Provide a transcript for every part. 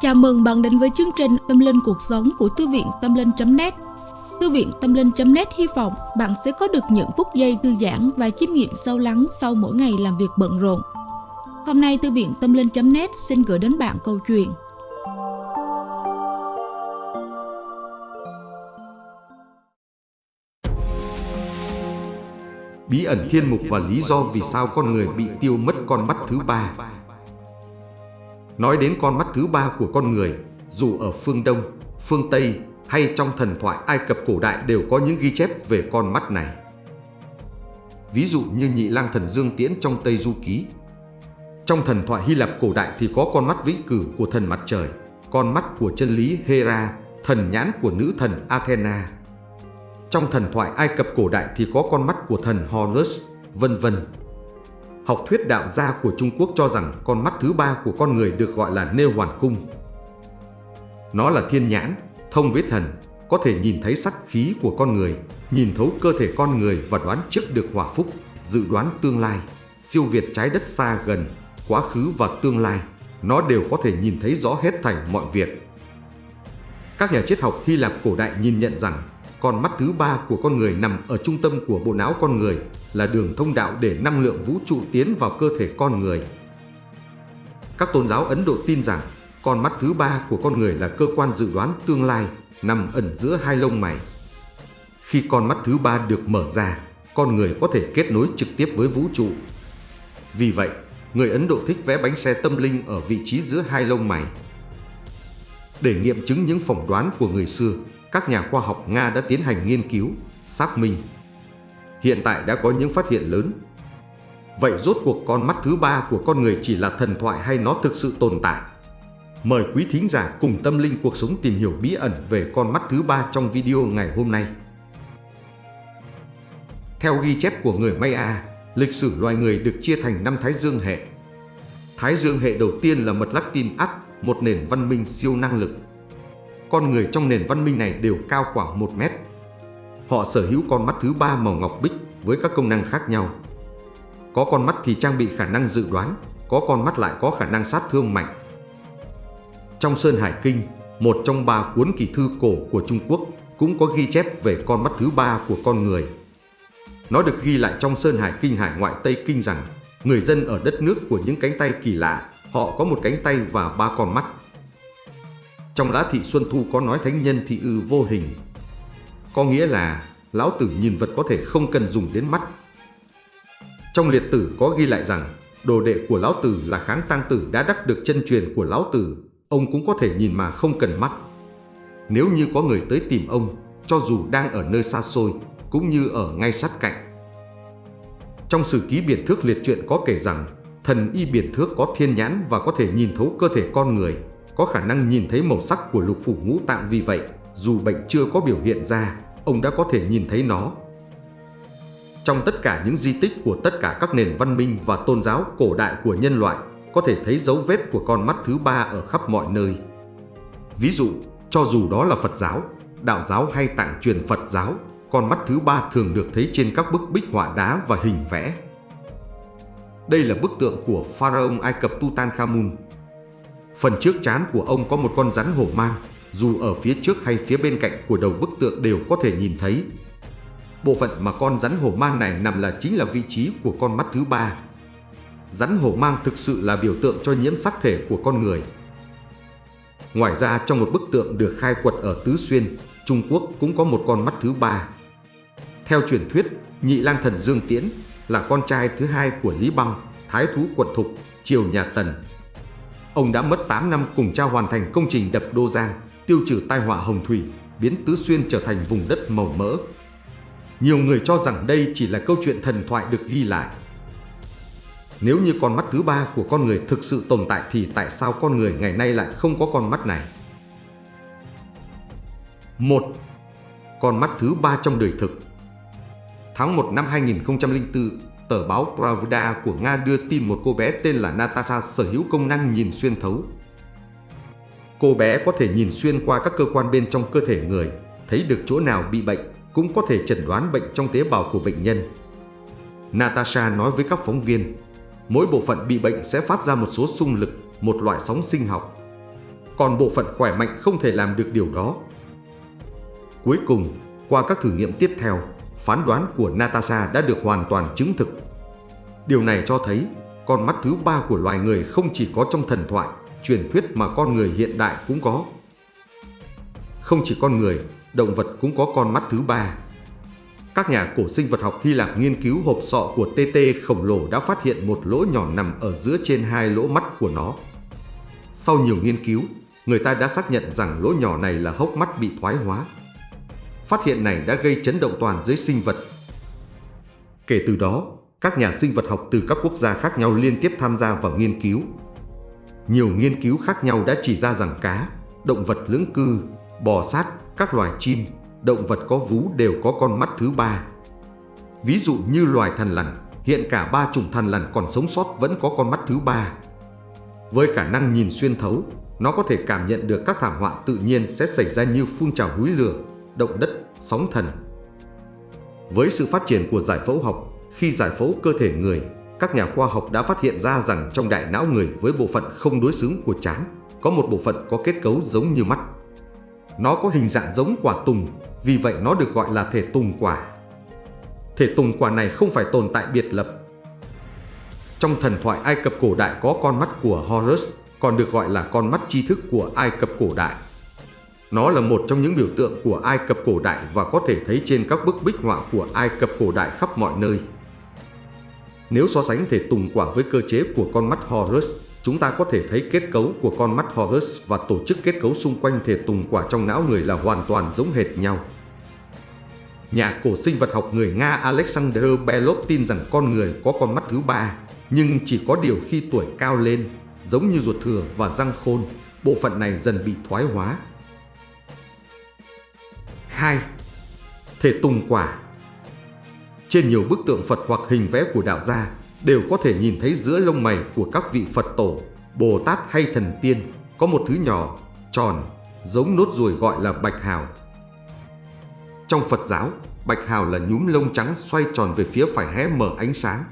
Chào mừng bạn đến với chương trình Tâm Linh Cuộc Sống của Thư viện Tâm Linh.net Thư viện Tâm Linh.net hy vọng bạn sẽ có được những phút giây thư giãn và chiêm nghiệm sâu lắng sau mỗi ngày làm việc bận rộn. Hôm nay Thư viện Tâm Linh.net xin gửi đến bạn câu chuyện. Bí ẩn thiên mục và lý do vì sao con người bị tiêu mất con mắt thứ ba. Nói đến con mắt thứ ba của con người, dù ở phương Đông, phương Tây hay trong thần thoại Ai Cập cổ đại đều có những ghi chép về con mắt này. Ví dụ như nhị lang thần Dương Tiễn trong Tây Du Ký. Trong thần thoại Hy Lạp cổ đại thì có con mắt vĩ cử của thần mặt trời, con mắt của chân lý Hera, thần nhãn của nữ thần Athena. Trong thần thoại Ai Cập cổ đại thì có con mắt của thần Horus, vân vân. Học thuyết đạo gia của Trung Quốc cho rằng con mắt thứ ba của con người được gọi là nêu hoàn cung. Nó là thiên nhãn, thông với thần, có thể nhìn thấy sắc khí của con người, nhìn thấu cơ thể con người và đoán trước được hòa phúc, dự đoán tương lai, siêu việt trái đất xa gần, quá khứ và tương lai. Nó đều có thể nhìn thấy rõ hết thảy mọi việc. Các nhà triết học Hy Lạp cổ đại nhìn nhận rằng còn mắt thứ ba của con người nằm ở trung tâm của bộ não con người, là đường thông đạo để năng lượng vũ trụ tiến vào cơ thể con người. Các tôn giáo Ấn Độ tin rằng con mắt thứ ba của con người là cơ quan dự đoán tương lai, nằm ẩn giữa hai lông mày. Khi con mắt thứ ba được mở ra, con người có thể kết nối trực tiếp với vũ trụ. Vì vậy, người Ấn Độ thích vẽ bánh xe tâm linh ở vị trí giữa hai lông mày. Để nghiệm chứng những phỏng đoán của người xưa, các nhà khoa học Nga đã tiến hành nghiên cứu, xác minh. Hiện tại đã có những phát hiện lớn. Vậy rốt cuộc con mắt thứ ba của con người chỉ là thần thoại hay nó thực sự tồn tại? Mời quý thính giả cùng tâm linh cuộc sống tìm hiểu bí ẩn về con mắt thứ ba trong video ngày hôm nay. Theo ghi chép của người Maya, lịch sử loài người được chia thành năm Thái Dương hệ. Thái Dương hệ đầu tiên là mật lắc tin một nền văn minh siêu năng lực con người trong nền văn minh này đều cao khoảng 1 mét. Họ sở hữu con mắt thứ ba màu ngọc bích với các công năng khác nhau. Có con mắt thì trang bị khả năng dự đoán, có con mắt lại có khả năng sát thương mạnh. Trong Sơn Hải Kinh, một trong ba cuốn kỳ thư cổ của Trung Quốc cũng có ghi chép về con mắt thứ ba của con người. Nó được ghi lại trong Sơn Hải Kinh Hải ngoại Tây Kinh rằng người dân ở đất nước của những cánh tay kỳ lạ, họ có một cánh tay và ba con mắt. Trong lá thị Xuân Thu có nói thánh nhân thị ư vô hình. Có nghĩa là lão tử nhìn vật có thể không cần dùng đến mắt. Trong liệt tử có ghi lại rằng đồ đệ của lão tử là kháng tăng tử đã đắc được chân truyền của lão tử, ông cũng có thể nhìn mà không cần mắt. Nếu như có người tới tìm ông, cho dù đang ở nơi xa xôi, cũng như ở ngay sát cạnh. Trong sử ký biển thước liệt truyện có kể rằng thần y biển thước có thiên nhãn và có thể nhìn thấu cơ thể con người, có khả năng nhìn thấy màu sắc của lục phủ ngũ tạng vì vậy, dù bệnh chưa có biểu hiện ra, ông đã có thể nhìn thấy nó. Trong tất cả những di tích của tất cả các nền văn minh và tôn giáo cổ đại của nhân loại, có thể thấy dấu vết của con mắt thứ ba ở khắp mọi nơi. Ví dụ, cho dù đó là Phật giáo, đạo giáo hay tạng truyền Phật giáo, con mắt thứ ba thường được thấy trên các bức bích họa đá và hình vẽ. Đây là bức tượng của Pharaoh Ai Cập Tutankhamun, Phần trước chán của ông có một con rắn hổ mang, dù ở phía trước hay phía bên cạnh của đầu bức tượng đều có thể nhìn thấy. Bộ phận mà con rắn hổ mang này nằm là chính là vị trí của con mắt thứ ba. Rắn hổ mang thực sự là biểu tượng cho nhiễm sắc thể của con người. Ngoài ra trong một bức tượng được khai quật ở Tứ Xuyên, Trung Quốc cũng có một con mắt thứ ba. Theo truyền thuyết, Nhị Lang Thần Dương Tiễn là con trai thứ hai của Lý Băng, Thái Thú Quận Thục, triều nhà Tần, Ông đã mất 8 năm cùng cha hoàn thành công trình đập Đô Giang, tiêu trừ tai họa hồng thủy, biến Tứ Xuyên trở thành vùng đất màu mỡ. Nhiều người cho rằng đây chỉ là câu chuyện thần thoại được ghi lại. Nếu như con mắt thứ ba của con người thực sự tồn tại thì tại sao con người ngày nay lại không có con mắt này? Một, Con mắt thứ ba trong đời thực Tháng 1 năm 2004, tờ báo Pravda của Nga đưa tin một cô bé tên là Natasha sở hữu công năng nhìn xuyên thấu. Cô bé có thể nhìn xuyên qua các cơ quan bên trong cơ thể người, thấy được chỗ nào bị bệnh, cũng có thể chẩn đoán bệnh trong tế bào của bệnh nhân. Natasha nói với các phóng viên, mỗi bộ phận bị bệnh sẽ phát ra một số xung lực, một loại sóng sinh học. còn bộ phận khỏe mạnh không thể làm được điều đó. Cuối cùng, qua các thử nghiệm tiếp theo, phán đoán của Natasha đã được hoàn toàn chứng thực. Điều này cho thấy con mắt thứ ba của loài người không chỉ có trong thần thoại, truyền thuyết mà con người hiện đại cũng có. Không chỉ con người, động vật cũng có con mắt thứ ba. Các nhà cổ sinh vật học Hy Lạp nghiên cứu hộp sọ của TT khổng lồ đã phát hiện một lỗ nhỏ nằm ở giữa trên hai lỗ mắt của nó. Sau nhiều nghiên cứu, người ta đã xác nhận rằng lỗ nhỏ này là hốc mắt bị thoái hóa. Phát hiện này đã gây chấn động toàn giới sinh vật. Kể từ đó, các nhà sinh vật học từ các quốc gia khác nhau liên tiếp tham gia vào nghiên cứu. Nhiều nghiên cứu khác nhau đã chỉ ra rằng cá, động vật lưỡng cư, bò sát, các loài chim, động vật có vú đều có con mắt thứ ba. Ví dụ như loài thằn lằn, hiện cả ba chủng thằn lằn còn sống sót vẫn có con mắt thứ ba. Với khả năng nhìn xuyên thấu, nó có thể cảm nhận được các thảm họa tự nhiên sẽ xảy ra như phun trào núi lửa, động đất, sóng thần. Với sự phát triển của giải phẫu học, khi giải phẫu cơ thể người, các nhà khoa học đã phát hiện ra rằng trong đại não người với bộ phận không đối xứng của trán có một bộ phận có kết cấu giống như mắt. Nó có hình dạng giống quả tùng, vì vậy nó được gọi là thể tùng quả. Thể tùng quả này không phải tồn tại biệt lập. Trong thần thoại Ai Cập cổ đại có con mắt của Horus, còn được gọi là con mắt tri thức của Ai Cập cổ đại. Nó là một trong những biểu tượng của Ai Cập cổ đại và có thể thấy trên các bức bích họa của Ai Cập cổ đại khắp mọi nơi. Nếu so sánh thể tùng quả với cơ chế của con mắt Horus, chúng ta có thể thấy kết cấu của con mắt Horus và tổ chức kết cấu xung quanh thể tùng quả trong não người là hoàn toàn giống hệt nhau. Nhà cổ sinh vật học người Nga Alexander Belov tin rằng con người có con mắt thứ ba, nhưng chỉ có điều khi tuổi cao lên, giống như ruột thừa và răng khôn, bộ phận này dần bị thoái hóa. 2. Thể tùng quả Trên nhiều bức tượng Phật hoặc hình vẽ của đạo gia đều có thể nhìn thấy giữa lông mày của các vị Phật tổ, Bồ Tát hay thần tiên có một thứ nhỏ, tròn, giống nốt ruồi gọi là bạch hào. Trong Phật giáo, bạch hào là nhúm lông trắng xoay tròn về phía phải hé mở ánh sáng.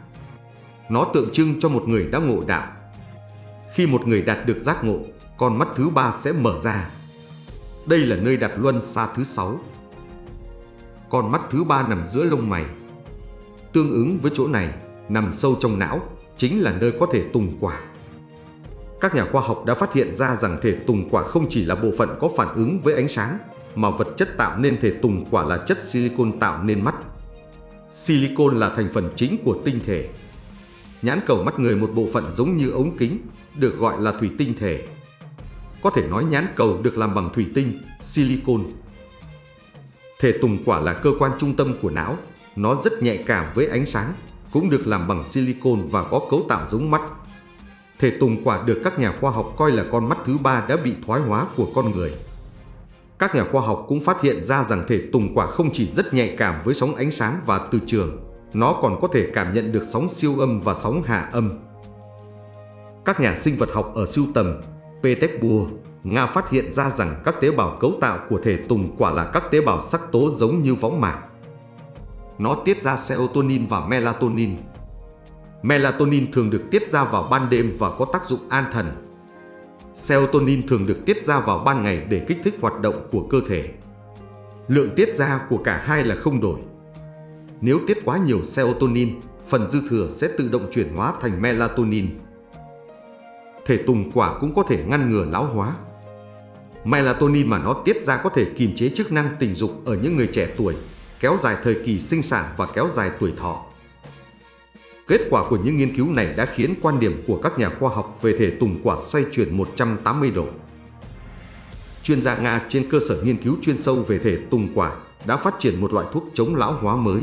Nó tượng trưng cho một người đã ngộ đạo. Khi một người đạt được giác ngộ, con mắt thứ ba sẽ mở ra. Đây là nơi đặt luân xa thứ sáu. Con mắt thứ ba nằm giữa lông mày. Tương ứng với chỗ này, nằm sâu trong não, chính là nơi có thể tùng quả. Các nhà khoa học đã phát hiện ra rằng thể tùng quả không chỉ là bộ phận có phản ứng với ánh sáng, mà vật chất tạo nên thể tùng quả là chất silicon tạo nên mắt. Silicon là thành phần chính của tinh thể. Nhãn cầu mắt người một bộ phận giống như ống kính, được gọi là thủy tinh thể. Có thể nói nhãn cầu được làm bằng thủy tinh, silicon. Thể tùng quả là cơ quan trung tâm của não, nó rất nhạy cảm với ánh sáng, cũng được làm bằng silicon và có cấu tạo giống mắt. Thể tùng quả được các nhà khoa học coi là con mắt thứ ba đã bị thoái hóa của con người. Các nhà khoa học cũng phát hiện ra rằng thể tùng quả không chỉ rất nhạy cảm với sóng ánh sáng và từ trường, nó còn có thể cảm nhận được sóng siêu âm và sóng hạ âm. Các nhà sinh vật học ở siêu tầm Petersburg, Nga phát hiện ra rằng các tế bào cấu tạo của thể tùng quả là các tế bào sắc tố giống như võng mạc. Nó tiết ra serotonin và melatonin. Melatonin thường được tiết ra vào ban đêm và có tác dụng an thần. Serotonin thường được tiết ra vào ban ngày để kích thích hoạt động của cơ thể. Lượng tiết ra của cả hai là không đổi. Nếu tiết quá nhiều serotonin, phần dư thừa sẽ tự động chuyển hóa thành melatonin. Thể tùng quả cũng có thể ngăn ngừa lão hóa. Melatonin mà nó tiết ra có thể kiềm chế chức năng tình dục ở những người trẻ tuổi kéo dài thời kỳ sinh sản và kéo dài tuổi thọ. Kết quả của những nghiên cứu này đã khiến quan điểm của các nhà khoa học về thể tùng quả xoay chuyển 180 độ. Chuyên gia Nga trên cơ sở nghiên cứu chuyên sâu về thể tùng quả đã phát triển một loại thuốc chống lão hóa mới.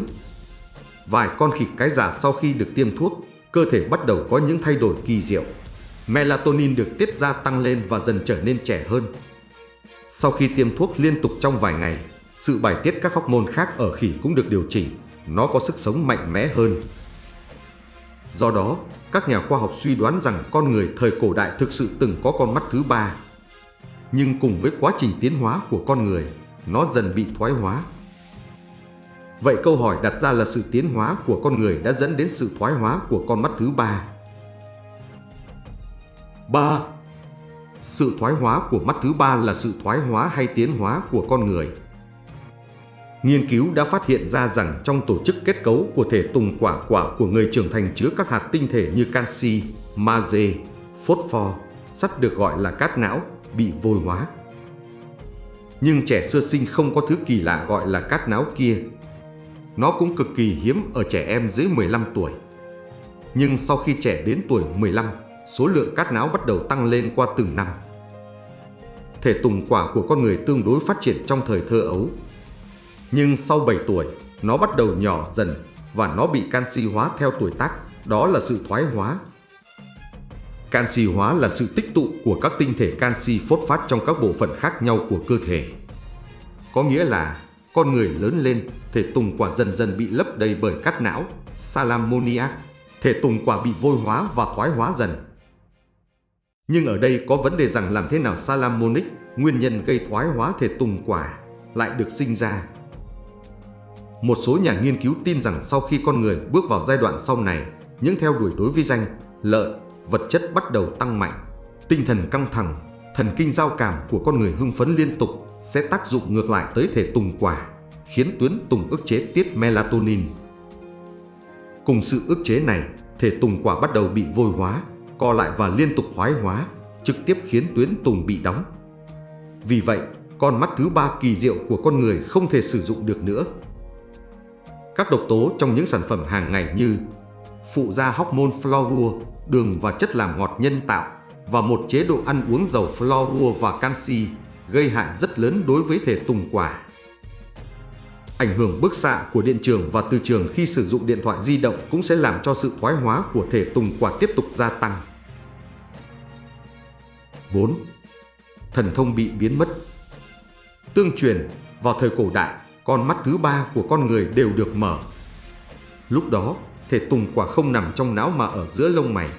Vài con khỉ cái già sau khi được tiêm thuốc, cơ thể bắt đầu có những thay đổi kỳ diệu. Melatonin được tiết ra tăng lên và dần trở nên trẻ hơn. Sau khi tiêm thuốc liên tục trong vài ngày, sự bài tiết các hormone khác ở khỉ cũng được điều chỉnh, nó có sức sống mạnh mẽ hơn. Do đó, các nhà khoa học suy đoán rằng con người thời cổ đại thực sự từng có con mắt thứ ba. Nhưng cùng với quá trình tiến hóa của con người, nó dần bị thoái hóa. Vậy câu hỏi đặt ra là sự tiến hóa của con người đã dẫn đến sự thoái hóa của con mắt thứ ba. 3. Sự thoái hóa của mắt thứ ba là sự thoái hóa hay tiến hóa của con người. Nghiên cứu đã phát hiện ra rằng trong tổ chức kết cấu của thể tùng quả quả của người trưởng thành chứa các hạt tinh thể như canxi, magie, phosphor, sắt được gọi là cát não, bị vôi hóa. Nhưng trẻ sơ sinh không có thứ kỳ lạ gọi là cát não kia. Nó cũng cực kỳ hiếm ở trẻ em dưới 15 tuổi. Nhưng sau khi trẻ đến tuổi 15, số lượng cát não bắt đầu tăng lên qua từng năm. Thể tùng quả của con người tương đối phát triển trong thời thơ ấu. Nhưng sau 7 tuổi, nó bắt đầu nhỏ dần và nó bị canxi hóa theo tuổi tác, đó là sự thoái hóa. Canxi hóa là sự tích tụ của các tinh thể canxi phốt phát trong các bộ phận khác nhau của cơ thể. Có nghĩa là con người lớn lên, thể tùng quả dần dần bị lấp đầy bởi cát não, salamoniac, thể tùng quả bị vôi hóa và thoái hóa dần. Nhưng ở đây có vấn đề rằng làm thế nào salamonic, nguyên nhân gây thoái hóa thể tùng quả, lại được sinh ra. Một số nhà nghiên cứu tin rằng sau khi con người bước vào giai đoạn sau này, những theo đuổi đối với danh, lợi, vật chất bắt đầu tăng mạnh. Tinh thần căng thẳng, thần kinh giao cảm của con người hưng phấn liên tục sẽ tác dụng ngược lại tới thể tùng quả, khiến tuyến tùng ức chế tiết melatonin. Cùng sự ức chế này, thể tùng quả bắt đầu bị vôi hóa, co lại và liên tục thoái hóa, trực tiếp khiến tuyến tùng bị đóng. Vì vậy, con mắt thứ ba kỳ diệu của con người không thể sử dụng được nữa. Các độc tố trong những sản phẩm hàng ngày như phụ gia hormone fluorua, đường và chất làm ngọt nhân tạo và một chế độ ăn uống giàu fluorua và canxi gây hại rất lớn đối với thể tùng quả. Ảnh hưởng bức xạ của điện trường và từ trường khi sử dụng điện thoại di động cũng sẽ làm cho sự thoái hóa của thể tùng quả tiếp tục gia tăng. 4. Thần thông bị biến mất Tương truyền, vào thời cổ đại, con mắt thứ ba của con người đều được mở. Lúc đó, thể tùng quả không nằm trong não mà ở giữa lông mày.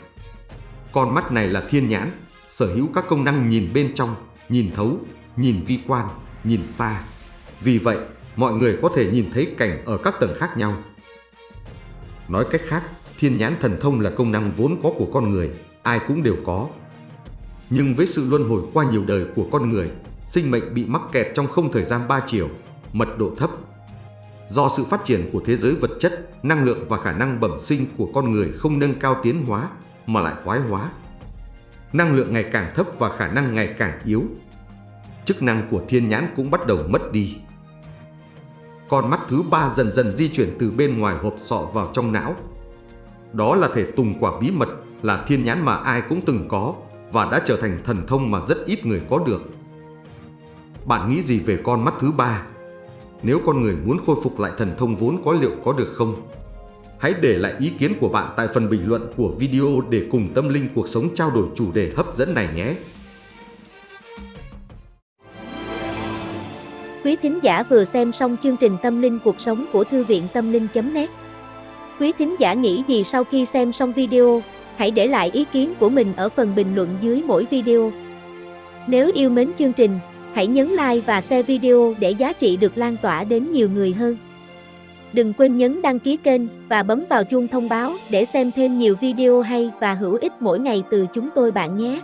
Con mắt này là thiên nhãn, sở hữu các công năng nhìn bên trong, nhìn thấu, nhìn vi quan, nhìn xa. Vì vậy, mọi người có thể nhìn thấy cảnh ở các tầng khác nhau. Nói cách khác, thiên nhãn thần thông là công năng vốn có của con người, ai cũng đều có. Nhưng với sự luân hồi qua nhiều đời của con người, sinh mệnh bị mắc kẹt trong không thời gian ba chiều, mật độ thấp. Do sự phát triển của thế giới vật chất, năng lượng và khả năng bẩm sinh của con người không nâng cao tiến hóa mà lại thoái hóa. Năng lượng ngày càng thấp và khả năng ngày càng yếu. Chức năng của thiên nhãn cũng bắt đầu mất đi. Con mắt thứ ba dần dần di chuyển từ bên ngoài hộp sọ vào trong não. Đó là thể tùng quả bí mật, là thiên nhãn mà ai cũng từng có và đã trở thành thần thông mà rất ít người có được. Bạn nghĩ gì về con mắt thứ ba? Nếu con người muốn khôi phục lại thần thông vốn có liệu có được không? Hãy để lại ý kiến của bạn tại phần bình luận của video để cùng tâm linh cuộc sống trao đổi chủ đề hấp dẫn này nhé. Quý thính giả vừa xem xong chương trình Tâm linh cuộc sống của Thư viện Tâm linh.net Quý thính giả nghĩ gì sau khi xem xong video? Hãy để lại ý kiến của mình ở phần bình luận dưới mỗi video. Nếu yêu mến chương trình, hãy nhấn like và share video để giá trị được lan tỏa đến nhiều người hơn. Đừng quên nhấn đăng ký kênh và bấm vào chuông thông báo để xem thêm nhiều video hay và hữu ích mỗi ngày từ chúng tôi bạn nhé.